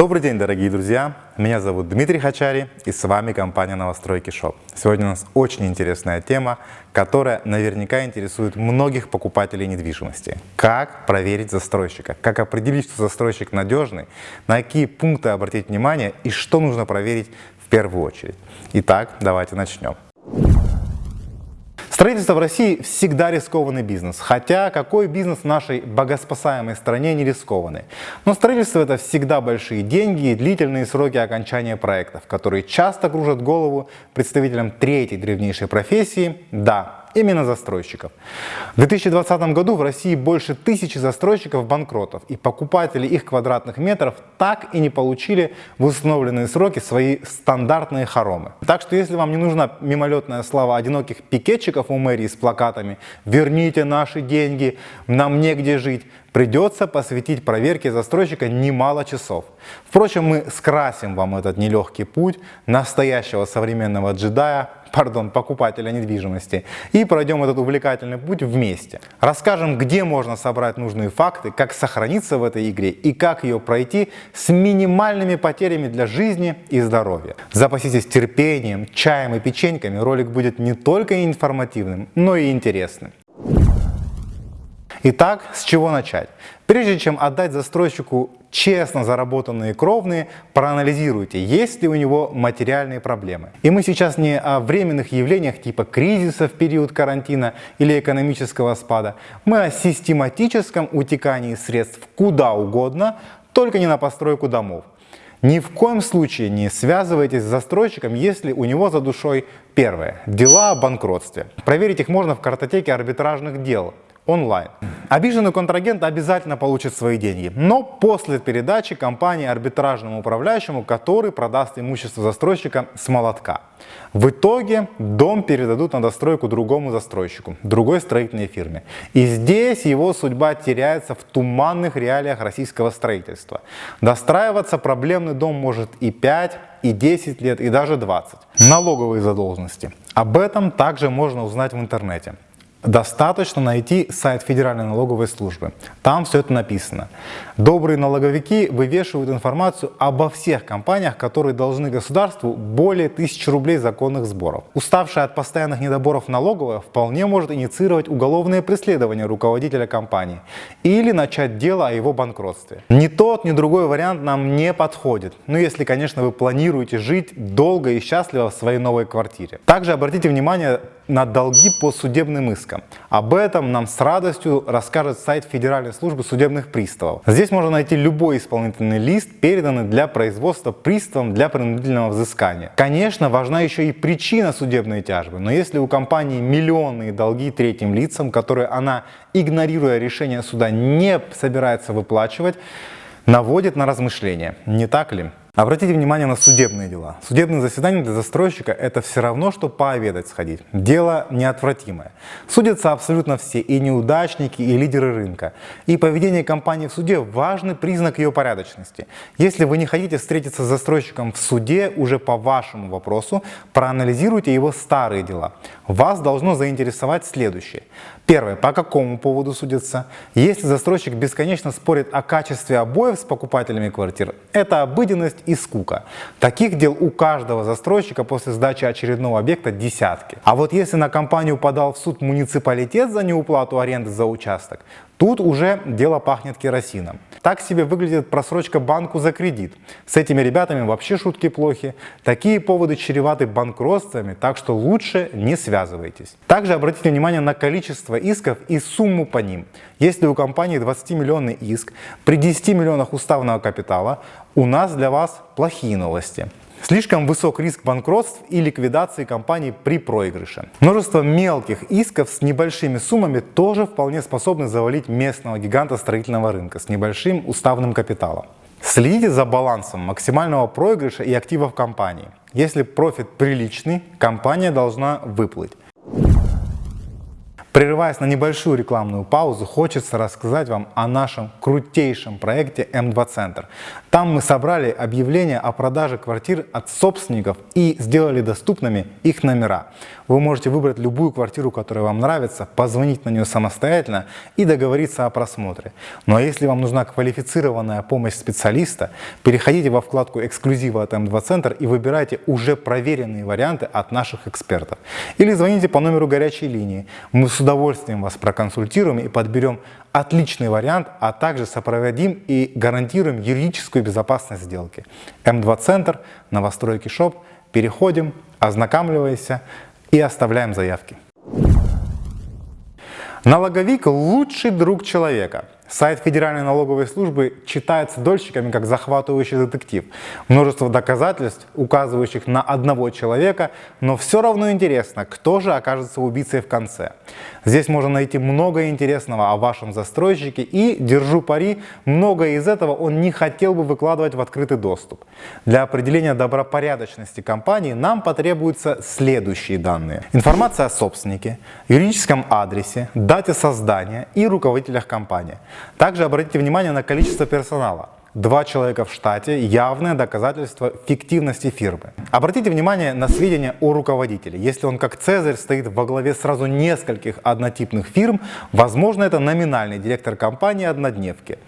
Добрый день, дорогие друзья! Меня зовут Дмитрий Хачари и с вами компания Новостройки Шоп. Сегодня у нас очень интересная тема, которая наверняка интересует многих покупателей недвижимости. Как проверить застройщика? Как определить, что застройщик надежный? На какие пункты обратить внимание и что нужно проверить в первую очередь? Итак, давайте начнем. Строительство в России всегда рискованный бизнес, хотя какой бизнес в нашей богоспасаемой стране не рискованный. Но строительство это всегда большие деньги и длительные сроки окончания проектов, которые часто кружат голову представителям третьей древнейшей профессии – да, именно застройщиков. В 2020 году в России больше тысячи застройщиков банкротов, и покупатели их квадратных метров так и не получили в установленные сроки свои стандартные хоромы. Так что если вам не нужна мимолетная слава одиноких пикетчиков у мэрии с плакатами «Верните наши деньги, нам негде жить», придется посвятить проверке застройщика немало часов. Впрочем, мы скрасим вам этот нелегкий путь настоящего современного джедая пардон, покупателя недвижимости и пройдем этот увлекательный путь вместе. Расскажем, где можно собрать нужные факты, как сохраниться в этой игре и как ее пройти с минимальными потерями для жизни и здоровья. Запаситесь терпением, чаем и печеньками, ролик будет не только информативным, но и интересным. Итак, с чего начать? Прежде чем отдать застройщику честно заработанные кровные, проанализируйте, есть ли у него материальные проблемы. И мы сейчас не о временных явлениях типа кризиса в период карантина или экономического спада. Мы о систематическом утекании средств куда угодно, только не на постройку домов. Ни в коем случае не связывайтесь с застройщиком, если у него за душой первое – дела о банкротстве. Проверить их можно в картотеке арбитражных дел онлайн. Обиженный контрагент обязательно получит свои деньги, но после передачи компании арбитражному управляющему, который продаст имущество застройщика с молотка. В итоге дом передадут на достройку другому застройщику, другой строительной фирме. И здесь его судьба теряется в туманных реалиях российского строительства. Достраиваться проблемный дом может и 5, и 10 лет, и даже 20. Налоговые задолженности. Об этом также можно узнать в интернете. Достаточно найти сайт Федеральной налоговой службы. Там все это написано. Добрые налоговики вывешивают информацию обо всех компаниях, которые должны государству более тысячи рублей законных сборов. Уставшая от постоянных недоборов налоговая вполне может инициировать уголовное преследование руководителя компании или начать дело о его банкротстве. Ни тот, ни другой вариант нам не подходит. Ну если, конечно, вы планируете жить долго и счастливо в своей новой квартире. Также обратите внимание на долги по судебным искам. Об этом нам с радостью расскажет сайт Федеральной службы судебных приставов. Здесь можно найти любой исполнительный лист, переданный для производства приставом для принудительного взыскания. Конечно, важна еще и причина судебной тяжбы, но если у компании миллионные долги третьим лицам, которые она, игнорируя решение суда, не собирается выплачивать, наводит на размышления, не так ли? Обратите внимание на судебные дела. Судебное заседание для застройщика – это все равно, что пообедать сходить. Дело неотвратимое. Судятся абсолютно все, и неудачники, и лидеры рынка. И поведение компании в суде – важный признак ее порядочности. Если вы не хотите встретиться с застройщиком в суде уже по вашему вопросу, проанализируйте его старые дела. Вас должно заинтересовать следующее. Первое. По какому поводу судятся? Если застройщик бесконечно спорит о качестве обоев с покупателями квартир, это обыденность и скука. Таких дел у каждого застройщика после сдачи очередного объекта десятки. А вот если на компанию подал в суд муниципалитет за неуплату аренды за участок, Тут уже дело пахнет керосином. Так себе выглядит просрочка банку за кредит. С этими ребятами вообще шутки плохи. Такие поводы чреваты банкротствами, так что лучше не связывайтесь. Также обратите внимание на количество исков и сумму по ним. Если у компании 20-миллионный иск, при 10 миллионах уставного капитала, у нас для вас плохие новости. Слишком высок риск банкротств и ликвидации компании при проигрыше. Множество мелких исков с небольшими суммами тоже вполне способны завалить местного гиганта строительного рынка с небольшим уставным капиталом. Следите за балансом максимального проигрыша и активов компании. Если профит приличный, компания должна выплыть. Прерываясь на небольшую рекламную паузу, хочется рассказать вам о нашем крутейшем проекте М2 Центр. Там мы собрали объявления о продаже квартир от собственников и сделали доступными их номера. Вы можете выбрать любую квартиру, которая вам нравится, позвонить на нее самостоятельно и договориться о просмотре. Ну а если вам нужна квалифицированная помощь специалиста, переходите во вкладку эксклюзива от М2 Центр и выбирайте уже проверенные варианты от наших экспертов. Или звоните по номеру горячей линии. Мы с удовольствием вас проконсультируем и подберем отличный вариант, а также сопроводим и гарантируем юридическую безопасность сделки. М2 Центр, новостройки ШОП. Переходим, ознакомливайся и оставляем заявки. Налоговик – лучший друг человека. Сайт Федеральной налоговой службы читается дольщиками как захватывающий детектив. Множество доказательств, указывающих на одного человека, но все равно интересно, кто же окажется убийцей в конце. Здесь можно найти много интересного о вашем застройщике и, держу пари, многое из этого он не хотел бы выкладывать в открытый доступ. Для определения добропорядочности компании нам потребуются следующие данные. Информация о собственнике, юридическом адресе, дате создания и руководителях компании. Также обратите внимание на количество персонала. Два человека в штате – явное доказательство фиктивности фирмы. Обратите внимание на сведения о руководителе. Если он как Цезарь стоит во главе сразу нескольких однотипных фирм, возможно это номинальный директор компании-однодневки.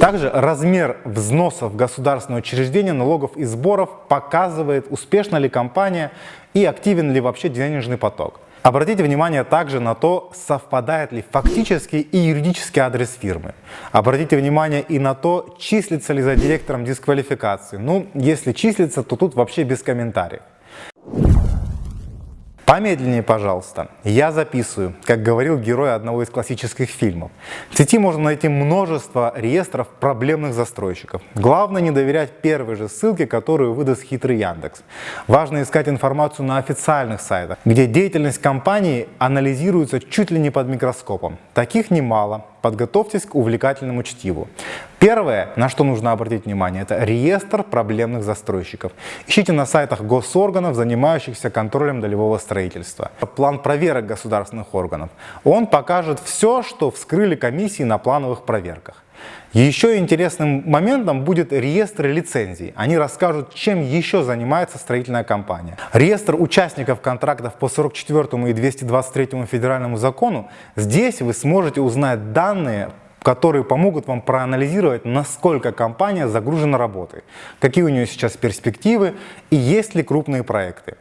Также размер взносов в государственное учреждение, налогов и сборов показывает, успешна ли компания и активен ли вообще денежный поток. Обратите внимание также на то, совпадает ли фактический и юридический адрес фирмы. Обратите внимание и на то, числится ли за директором дисквалификации. Ну, если числится, то тут вообще без комментариев. Помедленнее, пожалуйста. Я записываю, как говорил герой одного из классических фильмов. В сети можно найти множество реестров проблемных застройщиков. Главное не доверять первой же ссылке, которую выдаст хитрый Яндекс. Важно искать информацию на официальных сайтах, где деятельность компании анализируется чуть ли не под микроскопом. Таких немало, подготовьтесь к увлекательному чтиву. Первое, на что нужно обратить внимание, это реестр проблемных застройщиков. Ищите на сайтах госорганов, занимающихся контролем долевого строительства. План проверок государственных органов. Он покажет все, что вскрыли комиссии на плановых проверках. Еще интересным моментом будет реестр лицензий. Они расскажут, чем еще занимается строительная компания. Реестр участников контрактов по 44 и 223 федеральному закону. Здесь вы сможете узнать данные которые помогут вам проанализировать, насколько компания загружена работой, какие у нее сейчас перспективы и есть ли крупные проекты.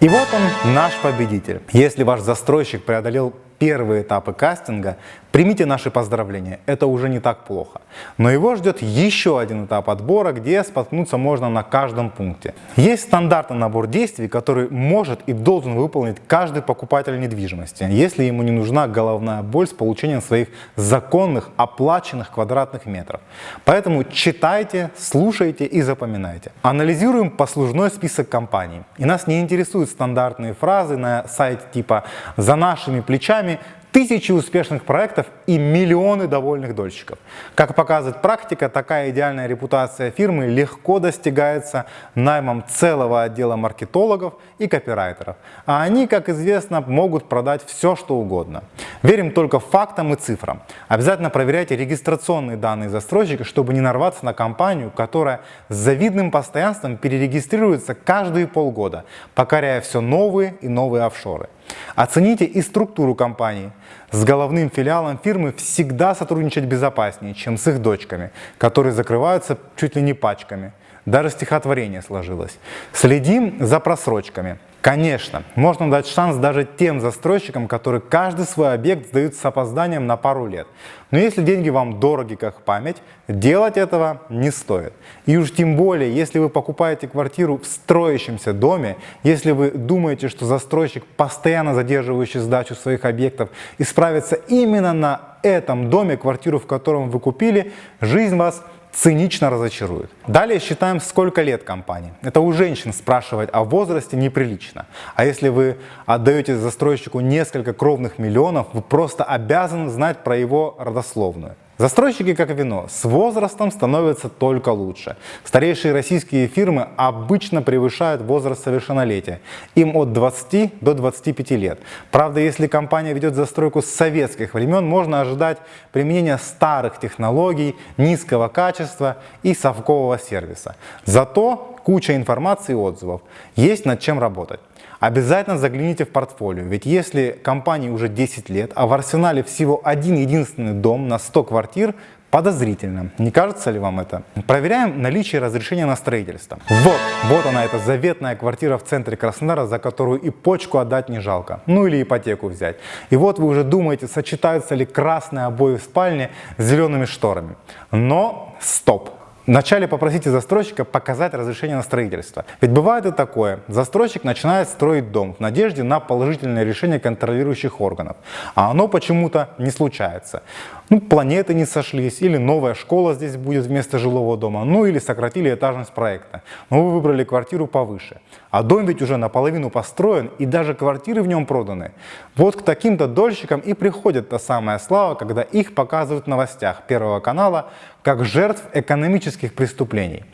И вот он, наш победитель. Если ваш застройщик преодолел первые этапы кастинга, примите наши поздравления, это уже не так плохо. Но его ждет еще один этап отбора, где споткнуться можно на каждом пункте. Есть стандартный набор действий, который может и должен выполнить каждый покупатель недвижимости, если ему не нужна головная боль с получением своих законных оплаченных квадратных метров. Поэтому читайте, слушайте и запоминайте. Анализируем послужной список компаний. И нас не интересуют стандартные фразы на сайте типа «за нашими плечами нами тысячи успешных проектов и миллионы довольных дольщиков. Как показывает практика, такая идеальная репутация фирмы легко достигается наймом целого отдела маркетологов и копирайтеров. А они, как известно, могут продать все, что угодно. Верим только фактам и цифрам. Обязательно проверяйте регистрационные данные застройщика, чтобы не нарваться на компанию, которая с завидным постоянством перерегистрируется каждые полгода, покоряя все новые и новые офшоры. Оцените и структуру компании. С головным филиалом фирмы всегда сотрудничать безопаснее, чем с их дочками, которые закрываются чуть ли не пачками. Даже стихотворение сложилось. Следим за просрочками. Конечно, можно дать шанс даже тем застройщикам, которые каждый свой объект сдают с опозданием на пару лет. Но если деньги вам дороги как память, делать этого не стоит. И уж тем более, если вы покупаете квартиру в строящемся доме, если вы думаете, что застройщик, постоянно задерживающий сдачу своих объектов, исправится именно на этом доме, квартиру в котором вы купили, жизнь вас цинично разочарует. Далее считаем, сколько лет компании. Это у женщин спрашивать о возрасте неприлично. А если вы отдаете застройщику несколько кровных миллионов, вы просто обязаны знать про его родословную. Застройщики, как вино, с возрастом становятся только лучше. Старейшие российские фирмы обычно превышают возраст совершеннолетия. Им от 20 до 25 лет. Правда, если компания ведет застройку с советских времен, можно ожидать применения старых технологий, низкого качества и совкового сервиса. Зато куча информации и отзывов. Есть над чем работать. Обязательно загляните в портфолио, ведь если компании уже 10 лет, а в арсенале всего один единственный дом на 100 квартир, подозрительно. Не кажется ли вам это? Проверяем наличие разрешения на строительство. Вот, вот она, эта заветная квартира в центре Краснодара, за которую и почку отдать не жалко. Ну или ипотеку взять. И вот вы уже думаете, сочетаются ли красные обои в спальне с зелеными шторами. Но стоп! Вначале попросите застройщика показать разрешение на строительство. Ведь бывает и такое. Застройщик начинает строить дом в надежде на положительное решение контролирующих органов. А оно почему-то не случается. Ну, планеты не сошлись, или новая школа здесь будет вместо жилого дома, ну или сократили этажность проекта. Но вы выбрали квартиру повыше. А дом ведь уже наполовину построен, и даже квартиры в нем проданы. Вот к таким-то дольщикам и приходит та самая слава, когда их показывают в новостях Первого канала как жертв экономических преступлений.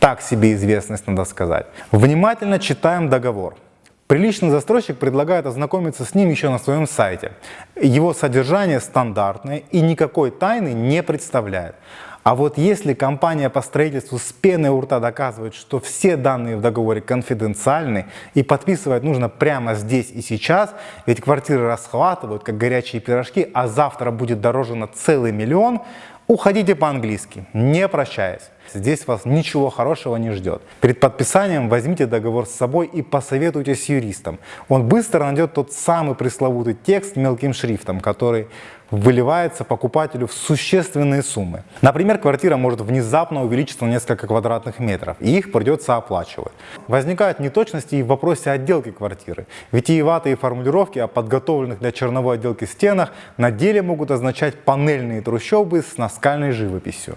Так себе известность, надо сказать. Внимательно читаем договор. Приличный застройщик предлагает ознакомиться с ним еще на своем сайте. Его содержание стандартное и никакой тайны не представляет. А вот если компания по строительству с пеной у рта доказывает, что все данные в договоре конфиденциальны и подписывать нужно прямо здесь и сейчас, ведь квартиры расхватывают как горячие пирожки, а завтра будет дороже на целый миллион, уходите по-английски, не прощаясь. Здесь вас ничего хорошего не ждет. Перед подписанием возьмите договор с собой и посоветуйтесь с юристом. Он быстро найдет тот самый пресловутый текст мелким шрифтом, который выливается покупателю в существенные суммы. Например, квартира может внезапно увеличиться на несколько квадратных метров, и их придется оплачивать. Возникают неточности и в вопросе отделки квартиры. Витиеватые формулировки о подготовленных для черновой отделки стенах на деле могут означать панельные трущобы с наскальной живописью.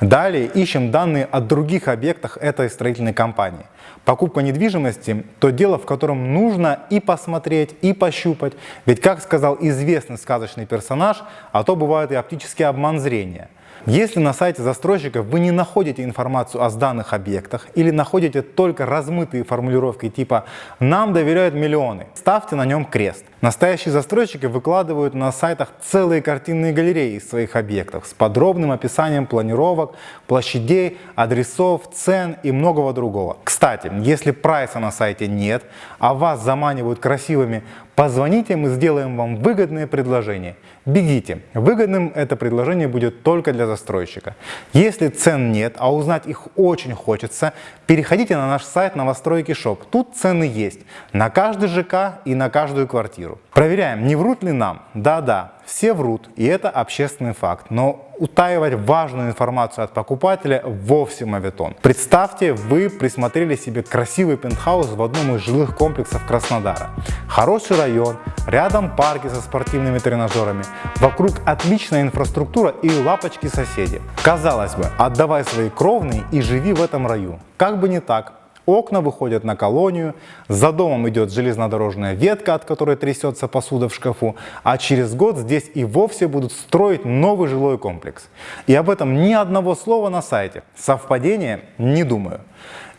Далее ищем данные о других объектах этой строительной компании. Покупка недвижимости – то дело, в котором нужно и посмотреть, и пощупать. Ведь, как сказал известный сказочный персонаж, а то бывает и оптический обман зрения – если на сайте застройщика вы не находите информацию о сданных объектах или находите только размытые формулировки типа «нам доверяют миллионы», ставьте на нем крест. Настоящие застройщики выкладывают на сайтах целые картинные галереи из своих объектов с подробным описанием планировок, площадей, адресов, цен и многого другого. Кстати, если прайса на сайте нет, а вас заманивают красивыми Позвоните, мы сделаем вам выгодное предложение. Бегите. Выгодным это предложение будет только для застройщика. Если цен нет, а узнать их очень хочется, переходите на наш сайт Новостройки Shop. Тут цены есть на каждый ЖК и на каждую квартиру. Проверяем, не врут ли нам. Да-да, все врут, и это общественный факт. Но утаивать важную информацию от покупателя вовсе моветон. Представьте, вы присмотрели себе красивый пентхаус в одном из жилых комплексов Краснодара. Хороший район, рядом парки со спортивными тренажерами, вокруг отличная инфраструктура и лапочки соседи. Казалось бы, отдавай свои кровные и живи в этом раю. Как бы не так, Окна выходят на колонию, за домом идет железнодорожная ветка, от которой трясется посуда в шкафу, а через год здесь и вовсе будут строить новый жилой комплекс. И об этом ни одного слова на сайте. Совпадение? Не думаю.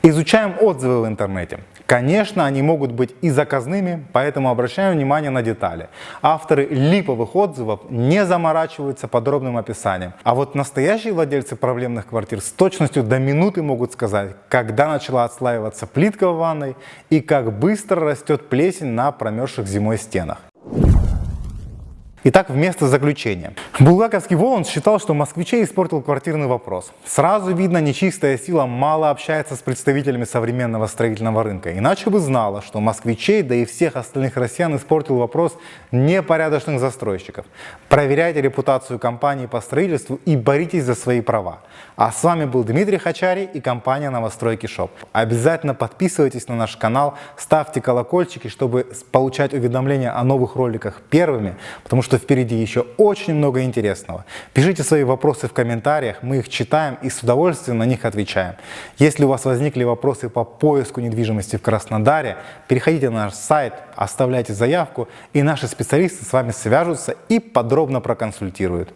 Изучаем отзывы в интернете. Конечно, они могут быть и заказными, поэтому обращаем внимание на детали. Авторы липовых отзывов не заморачиваются подробным описанием. А вот настоящие владельцы проблемных квартир с точностью до минуты могут сказать, когда начала отслаиваться плитка в ванной и как быстро растет плесень на промерзших зимой стенах. Итак, вместо заключения. Булгаковский Воланд считал, что москвичей испортил квартирный вопрос. Сразу видно, нечистая сила мало общается с представителями современного строительного рынка. Иначе бы знала, что москвичей, да и всех остальных россиян испортил вопрос непорядочных застройщиков. Проверяйте репутацию компании по строительству и боритесь за свои права. А с вами был Дмитрий Хачари и компания Новостройки Шоп. Обязательно подписывайтесь на наш канал, ставьте колокольчики, чтобы получать уведомления о новых роликах первыми, потому что что впереди еще очень много интересного. Пишите свои вопросы в комментариях, мы их читаем и с удовольствием на них отвечаем. Если у вас возникли вопросы по поиску недвижимости в Краснодаре, переходите на наш сайт, оставляйте заявку, и наши специалисты с вами свяжутся и подробно проконсультируют.